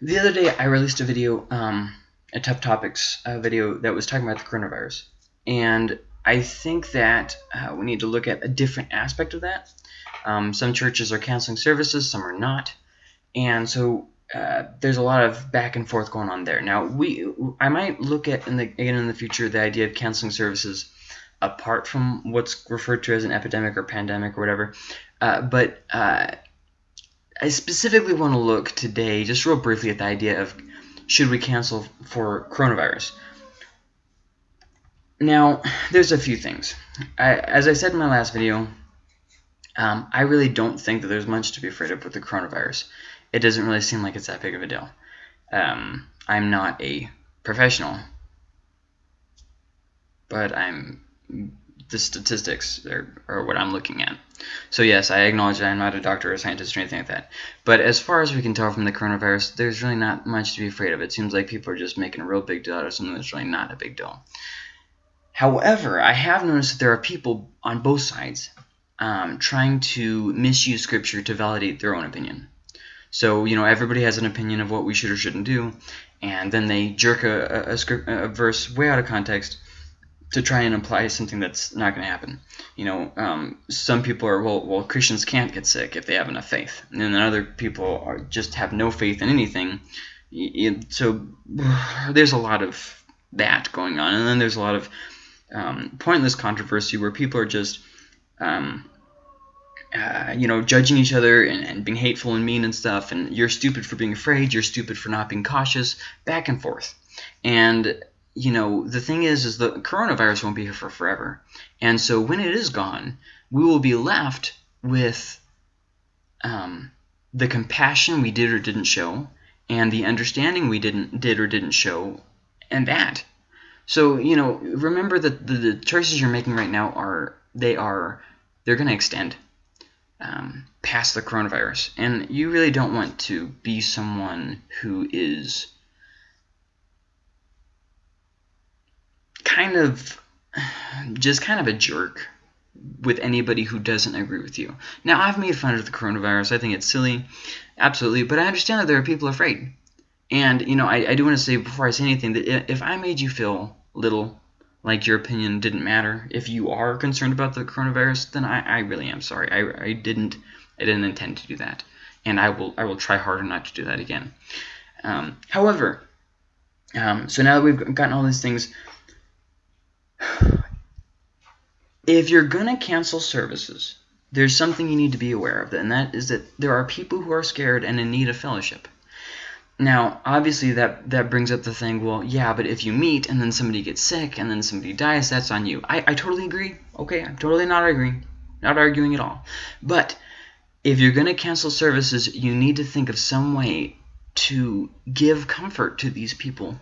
the other day I released a video, um, a Tough Topics uh, video that was talking about the coronavirus. And I think that uh, we need to look at a different aspect of that. Um, some churches are canceling services, some are not. And so uh, there's a lot of back and forth going on there. Now, we I might look at in the, again in the future the idea of canceling services apart from what's referred to as an epidemic or pandemic or whatever. Uh, but uh, I specifically want to look today, just real briefly, at the idea of should we cancel for coronavirus. Now, there's a few things. I, as I said in my last video, um, I really don't think that there's much to be afraid of with the coronavirus. It doesn't really seem like it's that big of a deal. Um, I'm not a professional, but I'm the statistics are, are what I'm looking at. So yes, I acknowledge that I'm not a doctor or a scientist or anything like that. But as far as we can tell from the coronavirus, there's really not much to be afraid of. It seems like people are just making a real big deal out of something that's really not a big deal. However, I have noticed that there are people on both sides um, trying to misuse Scripture to validate their own opinion. So, you know, everybody has an opinion of what we should or shouldn't do, and then they jerk a, a, a, script, a verse way out of context to try and imply something that's not going to happen. You know, um, some people are well, well, Christians can't get sick if they have enough faith, and then other people are just have no faith in anything. So there's a lot of that going on, and then there's a lot of um, pointless controversy where people are just, um, uh, you know, judging each other and, and being hateful and mean and stuff. And you're stupid for being afraid. You're stupid for not being cautious. Back and forth. And you know, the thing is, is the coronavirus won't be here for forever. And so when it is gone, we will be left with um, the compassion we did or didn't show, and the understanding we didn't did or didn't show, and that. So you know, remember that the, the choices you're making right now are they are they're going to extend um, past the coronavirus, and you really don't want to be someone who is kind of just kind of a jerk with anybody who doesn't agree with you. Now, I've made fun of the coronavirus. I think it's silly, absolutely, but I understand that there are people afraid. And, you know, I, I do want to say before I say anything that if I made you feel little, like your opinion didn't matter, if you are concerned about the coronavirus, then I, I really am sorry. I, I didn't I didn't intend to do that. And I will I will try harder not to do that again. Um, however, um, so now that we've gotten all these things if you're going to cancel services, there's something you need to be aware of, and that is that there are people who are scared and in need of fellowship. Now, obviously, that, that brings up the thing, well, yeah, but if you meet and then somebody gets sick and then somebody dies, that's on you. I, I totally agree. Okay, I'm totally not arguing. Not arguing at all. But if you're going to cancel services, you need to think of some way to give comfort to these people.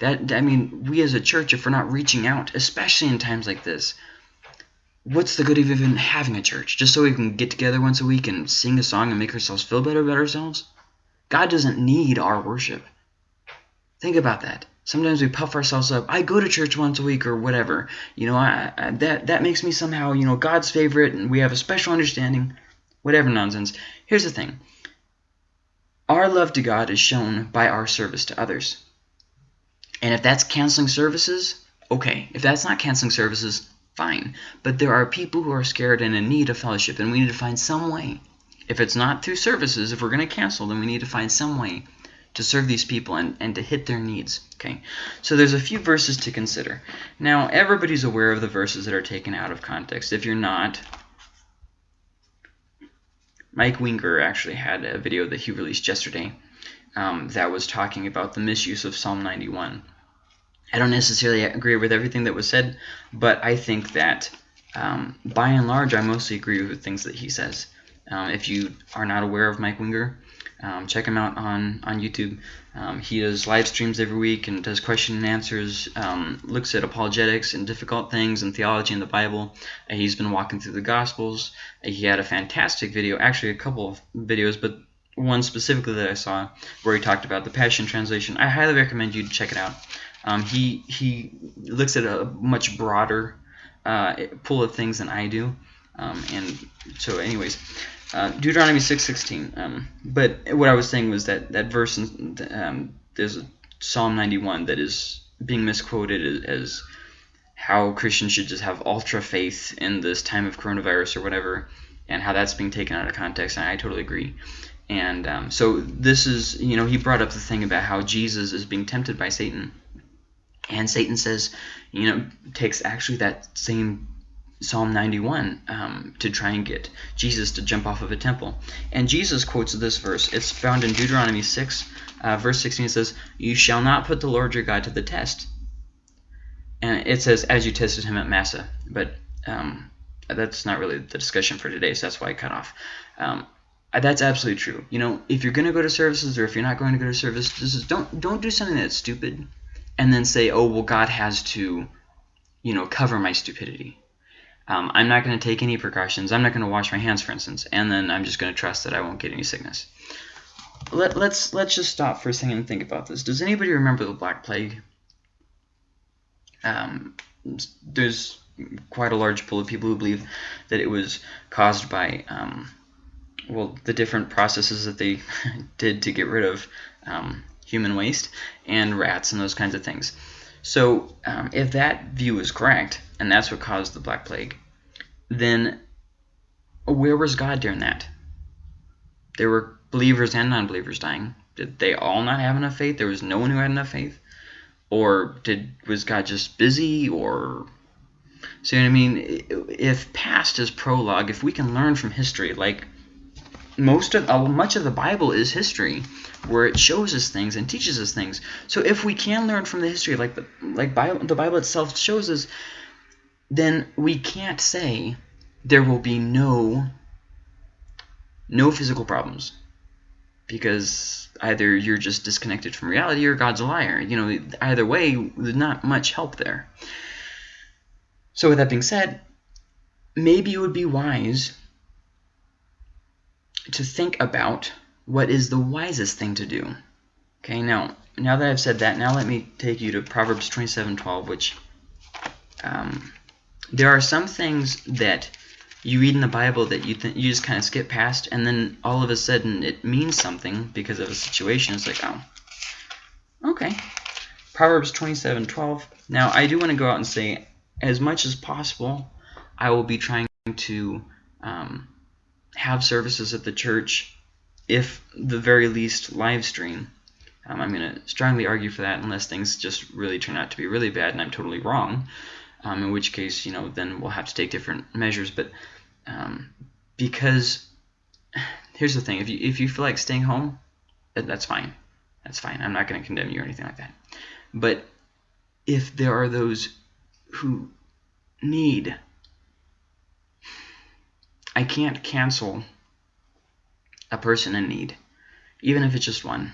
That I mean, we as a church, if we're not reaching out, especially in times like this, what's the good of even having a church? Just so we can get together once a week and sing a song and make ourselves feel better about ourselves? God doesn't need our worship. Think about that. Sometimes we puff ourselves up. I go to church once a week or whatever. You know, I, I, that that makes me somehow, you know, God's favorite and we have a special understanding. Whatever nonsense. Here's the thing. Our love to God is shown by our service to others. And if that's canceling services, okay. If that's not canceling services, fine. But there are people who are scared and in need of fellowship, and we need to find some way. If it's not through services, if we're going to cancel, then we need to find some way to serve these people and, and to hit their needs. Okay, so there's a few verses to consider. Now, everybody's aware of the verses that are taken out of context. If you're not, Mike Winger actually had a video that he released yesterday um, that was talking about the misuse of Psalm 91. I don't necessarily agree with everything that was said, but I think that um, by and large, I mostly agree with things that he says. Um, if you are not aware of Mike Winger, um, check him out on, on YouTube. Um, he does live streams every week and does question and answers, um, looks at apologetics and difficult things and theology in the Bible. Uh, he's been walking through the Gospels. Uh, he had a fantastic video, actually a couple of videos, but one specifically that I saw where he talked about the Passion Translation. I highly recommend you to check it out. Um, he he looks at a much broader uh, pool of things than I do, um, and so anyways, Uh, Deuteronomy 6:16. Um, but what I was saying was that that verse, in, um, there's Psalm 91 that is being misquoted as how Christians should just have ultra faith in this time of coronavirus or whatever, and how that's being taken out of context. And I totally agree. And um, so this is, you know, he brought up the thing about how Jesus is being tempted by Satan. And Satan says, you know, takes actually that same Psalm 91 um, to try and get Jesus to jump off of a temple. And Jesus quotes this verse. It's found in Deuteronomy 6, uh, verse 16. It says, You shall not put the Lord your God to the test. And it says, As you tested him at Massah. But um, that's not really the discussion for today, so that's why I cut off. Um, that's absolutely true. You know, if you're going to go to services or if you're not going to go to services, don't don't do something that's stupid and then say, "Oh, well God has to, you know, cover my stupidity." Um, I'm not going to take any precautions. I'm not going to wash my hands, for instance, and then I'm just going to trust that I won't get any sickness. Let, let's let's just stop for a second and think about this. Does anybody remember the Black Plague? Um, there's quite a large pool of people who believe that it was caused by um, well, the different processes that they did to get rid of um, human waste and rats and those kinds of things. So um, if that view is correct, and that's what caused the Black Plague, then where was God during that? There were believers and non-believers dying. Did they all not have enough faith? There was no one who had enough faith? Or did was God just busy? Or see what I mean? If past is prologue, if we can learn from history, like most of uh, much of the Bible is history, where it shows us things and teaches us things. So if we can learn from the history, like the like Bible, the Bible itself shows us, then we can't say there will be no no physical problems because either you're just disconnected from reality or God's a liar. You know, either way, there's not much help there. So with that being said, maybe it would be wise to think about what is the wisest thing to do. Okay, now now that I've said that, now let me take you to Proverbs 27:12, which um, there are some things that you read in the Bible that you you just kind of skip past, and then all of a sudden it means something because of a situation. It's like, oh, okay. Proverbs 27:12. Now I do want to go out and say, as much as possible, I will be trying to um, have services at the church, if the very least live stream. Um, I'm going to strongly argue for that unless things just really turn out to be really bad and I'm totally wrong. Um, in which case, you know, then we'll have to take different measures. But um, because here's the thing: if you if you feel like staying home, that's fine. That's fine. I'm not going to condemn you or anything like that. But if there are those who need I can't cancel a person in need, even if it's just one.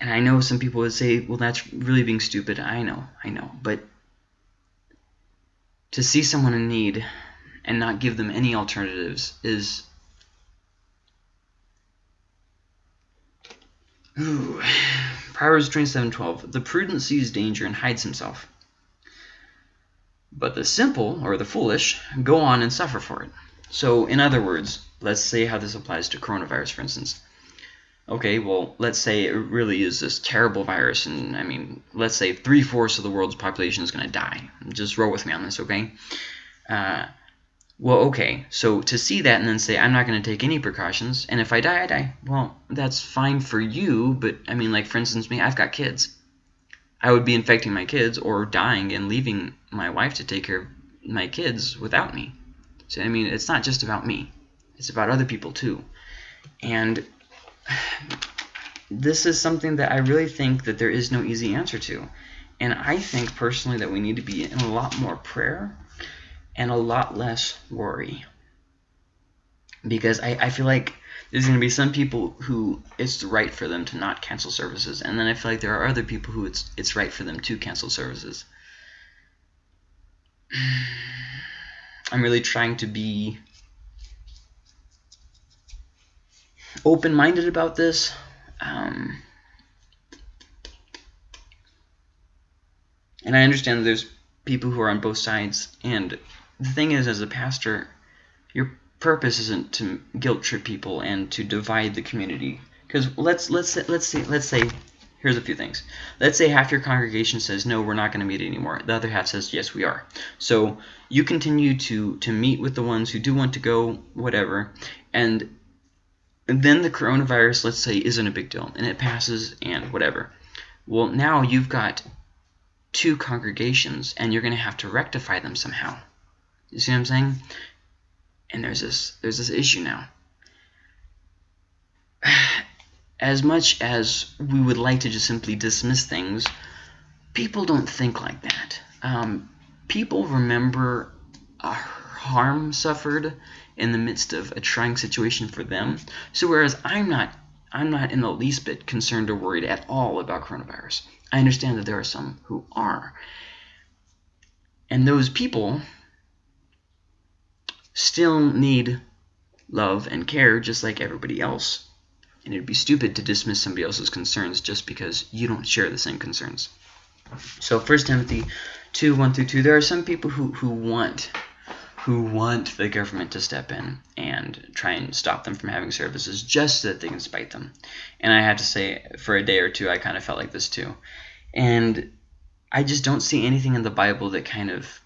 And I know some people would say, well, that's really being stupid. I know, I know. But to see someone in need and not give them any alternatives is... Ooh. Proverbs 27.12 The prudent sees danger and hides himself. But the simple, or the foolish, go on and suffer for it. So, in other words, let's say how this applies to coronavirus, for instance. Okay, well, let's say it really is this terrible virus, and I mean, let's say three-fourths of the world's population is going to die. Just roll with me on this, okay? Uh, well, okay, so to see that and then say, I'm not going to take any precautions, and if I die, I die. Well, that's fine for you, but, I mean, like, for instance, me, I've got kids. I would be infecting my kids or dying and leaving my wife to take care of my kids without me. So, I mean, it's not just about me. It's about other people too. And this is something that I really think that there is no easy answer to. And I think personally that we need to be in a lot more prayer and a lot less worry. Because I, I feel like there's going to be some people who it's right for them to not cancel services, and then I feel like there are other people who it's it's right for them to cancel services. I'm really trying to be open-minded about this. Um, and I understand there's people who are on both sides. And the thing is, as a pastor, you're purpose isn't to guilt trip people and to divide the community. Because let's let's let's say let's say here's a few things. Let's say half your congregation says no, we're not going to meet anymore. The other half says yes, we are. So you continue to to meet with the ones who do want to go, whatever, and then the coronavirus, let's say, isn't a big deal and it passes and whatever. Well, now you've got two congregations and you're going to have to rectify them somehow. You see what I'm saying? And there's this there's this issue now. As much as we would like to just simply dismiss things, people don't think like that. Um, people remember harm suffered in the midst of a trying situation for them. So whereas I'm not I'm not in the least bit concerned or worried at all about coronavirus. I understand that there are some who are. And those people still need love and care just like everybody else. And it'd be stupid to dismiss somebody else's concerns just because you don't share the same concerns. So 1 Timothy 2, 1 through 2, there are some people who, who want who want the government to step in and try and stop them from having services just so that they can spite them. And I had to say, for a day or two, I kind of felt like this too. And I just don't see anything in the Bible that kind of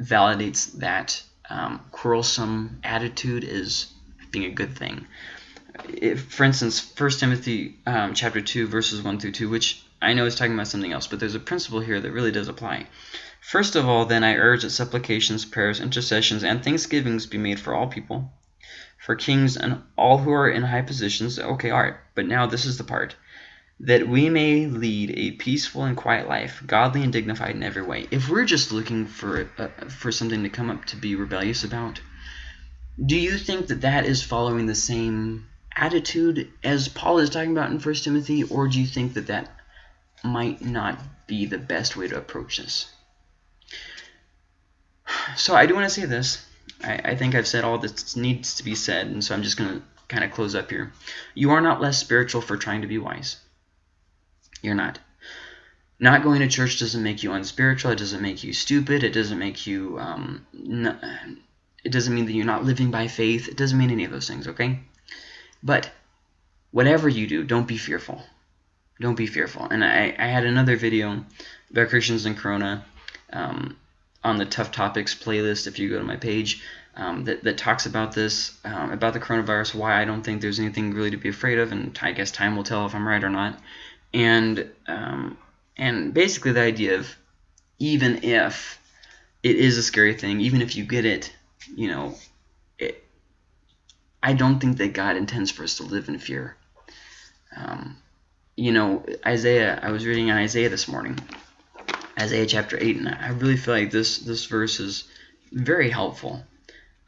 validates that um, quarrelsome attitude is being a good thing. If, for instance, 1 Timothy um, chapter 2, verses 1 through 2, which I know is talking about something else, but there's a principle here that really does apply. First of all, then, I urge that supplications, prayers, intercessions, and thanksgivings be made for all people, for kings and all who are in high positions. Okay, all right, but now this is the part. That we may lead a peaceful and quiet life, godly and dignified in every way. If we're just looking for uh, for something to come up to be rebellious about, do you think that that is following the same attitude as Paul is talking about in 1 Timothy, or do you think that that might not be the best way to approach this? So I do want to say this. I, I think I've said all that needs to be said, and so I'm just going to kind of close up here. You are not less spiritual for trying to be wise. You're not. Not going to church doesn't make you unspiritual. It doesn't make you stupid. It doesn't make you. Um, it doesn't mean that you're not living by faith. It doesn't mean any of those things, okay? But whatever you do, don't be fearful. Don't be fearful. And I, I had another video about Christians and Corona. Um, on the Tough Topics playlist if you go to my page um, that, that talks about this, um, about the coronavirus, why I don't think there's anything really to be afraid of, and I guess time will tell if I'm right or not. And, um, and basically the idea of even if it is a scary thing, even if you get it, you know, it, I don't think that God intends for us to live in fear. Um, you know, Isaiah, I was reading Isaiah this morning, Isaiah chapter 8, and I really feel like this, this verse is very helpful.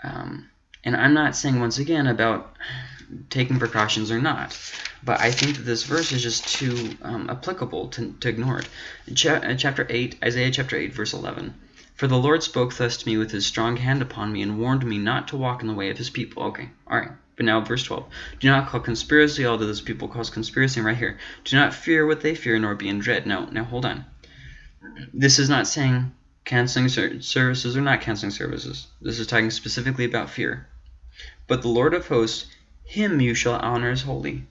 Um, and I'm not saying, once again, about taking precautions or not, but I think that this verse is just too um, applicable to, to ignore it. Ch uh, chapter 8, Isaiah chapter 8, verse 11. For the Lord spoke thus to me with his strong hand upon me, and warned me not to walk in the way of his people. Okay, alright. But now verse 12. Do not call conspiracy all that this people calls conspiracy right here. Do not fear what they fear, nor be in dread. Now, now hold on this is not saying canceling services or not canceling services. This is talking specifically about fear. But the Lord of hosts, him you shall honor as holy.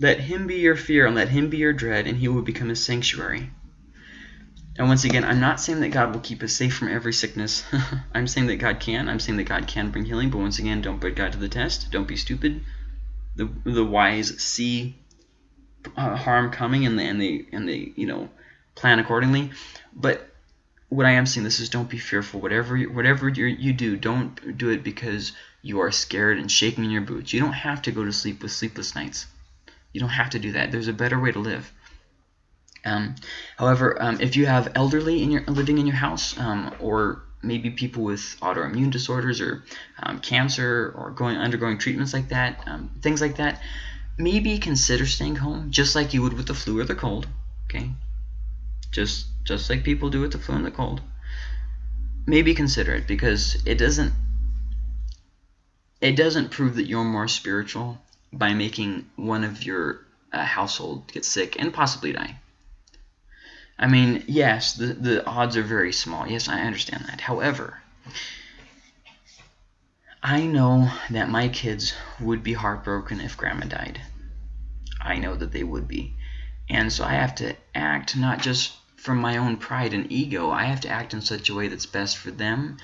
Let him be your fear and let him be your dread, and he will become a sanctuary. And once again, I'm not saying that God will keep us safe from every sickness. I'm saying that God can. I'm saying that God can bring healing. But once again, don't put God to the test. Don't be stupid. The the wise see uh, harm coming, and they and they and they you know plan accordingly. But what I am saying this is don't be fearful. Whatever whatever you do, don't do it because you are scared and shaking in your boots. You don't have to go to sleep with sleepless nights. You don't have to do that. There's a better way to live. Um, however, um, if you have elderly in your living in your house, um, or maybe people with autoimmune disorders or um, cancer or going undergoing treatments like that, um, things like that, maybe consider staying home just like you would with the flu or the cold. Okay, just just like people do with the flu and the cold. Maybe consider it because it doesn't it doesn't prove that you're more spiritual by making one of your uh, household get sick and possibly die. I mean, yes, the, the odds are very small. Yes, I understand that. However, I know that my kids would be heartbroken if grandma died. I know that they would be. And so I have to act not just from my own pride and ego, I have to act in such a way that's best for them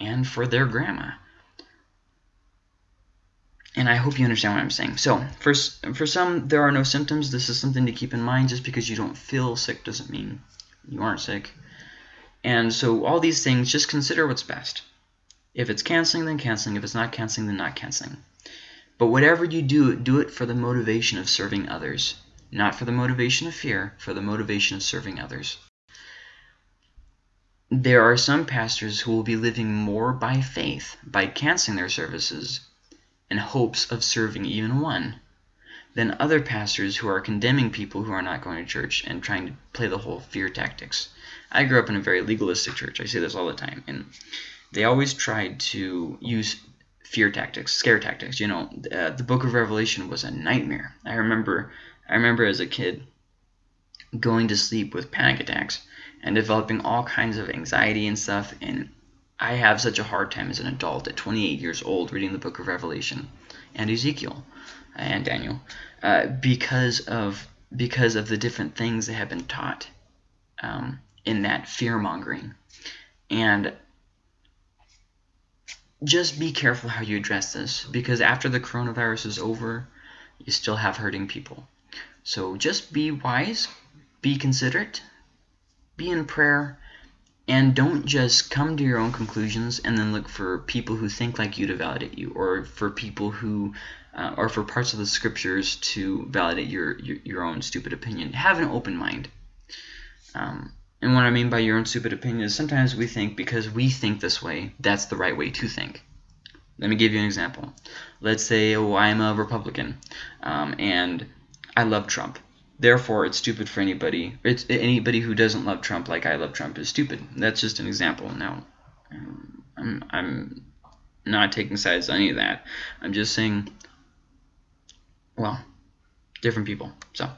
and for their grandma. And I hope you understand what I'm saying. So, for, for some, there are no symptoms. This is something to keep in mind. Just because you don't feel sick doesn't mean you aren't sick. And so all these things, just consider what's best. If it's canceling, then canceling. If it's not canceling, then not canceling. But whatever you do, do it for the motivation of serving others. Not for the motivation of fear, for the motivation of serving others. There are some pastors who will be living more by faith, by canceling their services, in hopes of serving even one, than other pastors who are condemning people who are not going to church and trying to play the whole fear tactics. I grew up in a very legalistic church. I say this all the time. And they always tried to use fear tactics, scare tactics. You know, uh, the book of Revelation was a nightmare. I remember I remember as a kid going to sleep with panic attacks and developing all kinds of anxiety and stuff. And I have such a hard time as an adult at 28 years old reading the book of Revelation and Ezekiel and Daniel uh, because of because of the different things that have been taught um, in that fear mongering. And just be careful how you address this because after the coronavirus is over, you still have hurting people. So just be wise, be considerate, be in prayer, and don't just come to your own conclusions and then look for people who think like you to validate you, or for people who, uh, or for parts of the scriptures to validate your, your, your own stupid opinion. Have an open mind. Um, and what I mean by your own stupid opinion is sometimes we think because we think this way, that's the right way to think. Let me give you an example. Let's say, oh, I'm a Republican, um, and I love Trump. Therefore, it's stupid for anybody. It's anybody who doesn't love Trump like I love Trump is stupid. That's just an example. Now, um, I'm I'm not taking sides on any of that. I'm just saying, well, different people. So.